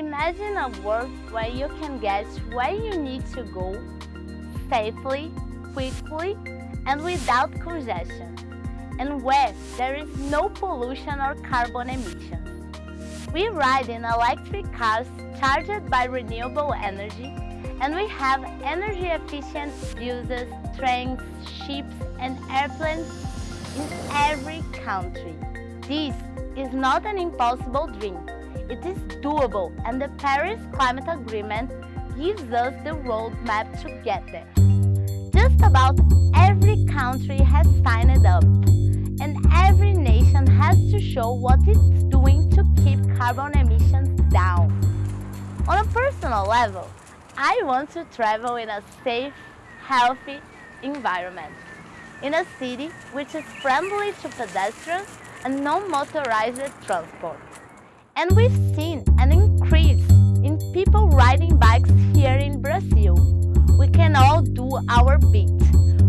Imagine a world where you can get where you need to go safely, quickly, and without congestion, and where there is no pollution or carbon emissions. We ride in electric cars charged by renewable energy, and we have energy-efficient buses, trains, ships, and airplanes in every country. This is not an impossible dream. It is doable and the Paris Climate Agreement gives us the roadmap to get there. Just about every country has signed up and every nation has to show what it's doing to keep carbon emissions down. On a personal level, I want to travel in a safe, healthy environment. In a city which is friendly to pedestrians and non-motorized transport. And we've seen an increase in people riding bikes here in Brazil. We can all do our bit.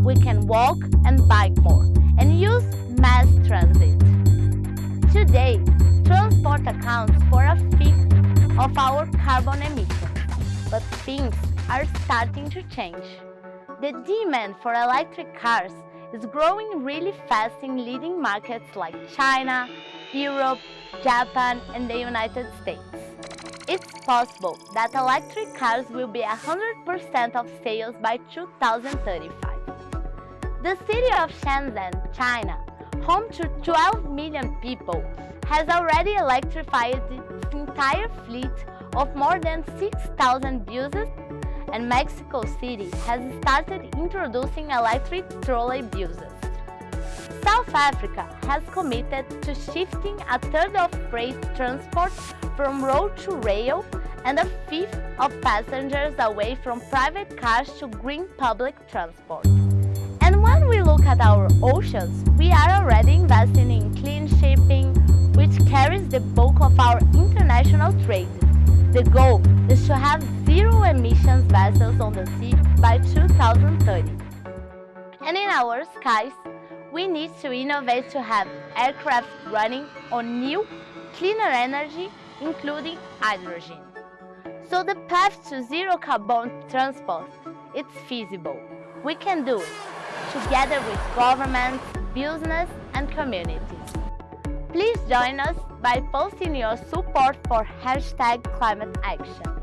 We can walk and bike more and use mass transit. Today, transport accounts for a fifth of our carbon emissions, but things are starting to change. The demand for electric cars is growing really fast in leading markets like China, Europe, Japan and the United States. It's possible that electric cars will be 100% of sales by 2035. The city of Shenzhen, China, home to 12 million people, has already electrified its entire fleet of more than 6,000 buses and Mexico City has started introducing electric trolley buses. South Africa has committed to shifting a third of freight transport from road to rail and a fifth of passengers away from private cars to green public transport. And when we look at our oceans, we are already investing in clean shipping, which carries the bulk of our international trade. The goal is to have zero emissions vessels on the sea by 2030. And in our skies, we need to innovate to have aircraft running on new, cleaner energy, including hydrogen. So the path to zero carbon transport, it's feasible. We can do it, together with governments, business and communities. Please join us by posting your support for hashtag climate action.